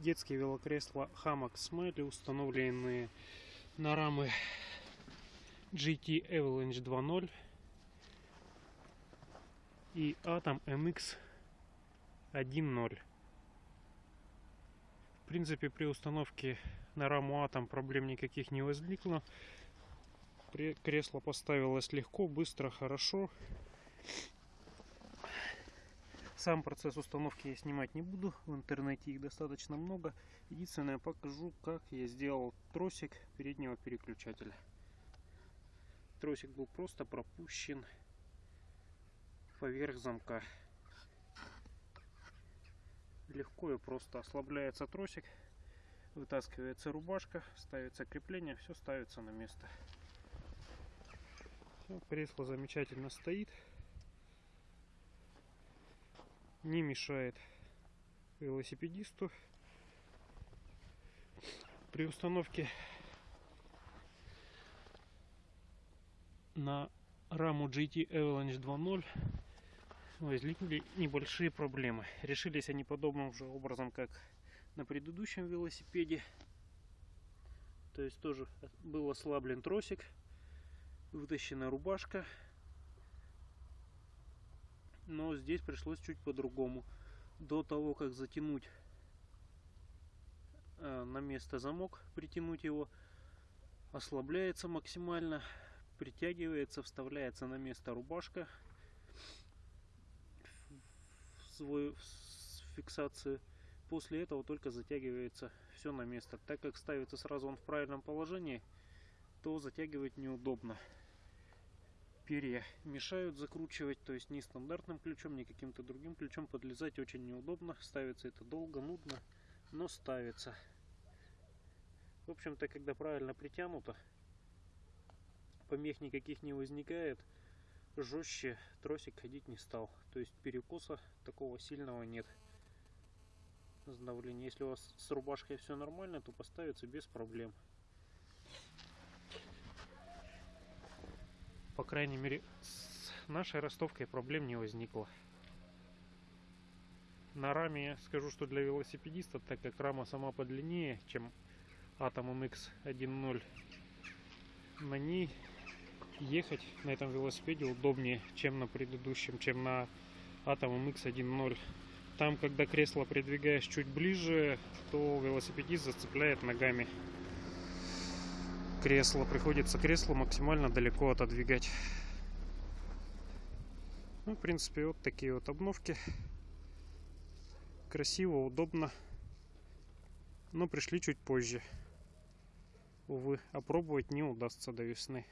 детские велокресла Hammock Smiley, установленные на рамы GT Avalanche 2.0 и Atom MX 1.0. В принципе, при установке на раму Atom проблем никаких не возникло. Кресло поставилось легко, быстро, хорошо. Сам процесс установки я снимать не буду. В интернете их достаточно много. Единственное, покажу, как я сделал тросик переднего переключателя. Тросик был просто пропущен поверх замка. Легко и просто ослабляется тросик, вытаскивается рубашка, ставится крепление, все ставится на место. Всё, кресло замечательно стоит, не мешает велосипедисту. При установке на раму GT Avalanche 2.0 возникли небольшие проблемы. Решились они подобным же образом, как на предыдущем велосипеде. То есть тоже был ослаблен тросик, вытащена рубашка. Но здесь пришлось чуть по-другому. До того, как затянуть э, на место замок, притянуть его, ослабляется максимально, притягивается, вставляется на место рубашка в свою фиксацию. После этого только затягивается все на место. Так как ставится сразу он в правильном положении, то затягивать неудобно. Перья мешают закручивать, то есть ни стандартным ключом, ни каким-то другим ключом подлезать очень неудобно. Ставится это долго, нудно, но ставится. В общем-то, когда правильно притянуто, помех никаких не возникает, жестче тросик ходить не стал. То есть перекоса такого сильного нет. Сдавление. Если у вас с рубашкой все нормально, то поставится без проблем. По крайней мере, с нашей ростовкой проблем не возникло. На раме скажу, что для велосипедиста, так как рама сама подлиннее, чем Atom MX 1.0, на ней ехать на этом велосипеде удобнее, чем на предыдущем, чем на Atom MX 1.0. Там, когда кресло придвигаешь чуть ближе, то велосипедист зацепляет ногами кресло. Приходится кресло максимально далеко отодвигать. Ну, в принципе, вот такие вот обновки. Красиво, удобно. Но пришли чуть позже. Увы, опробовать не удастся до весны.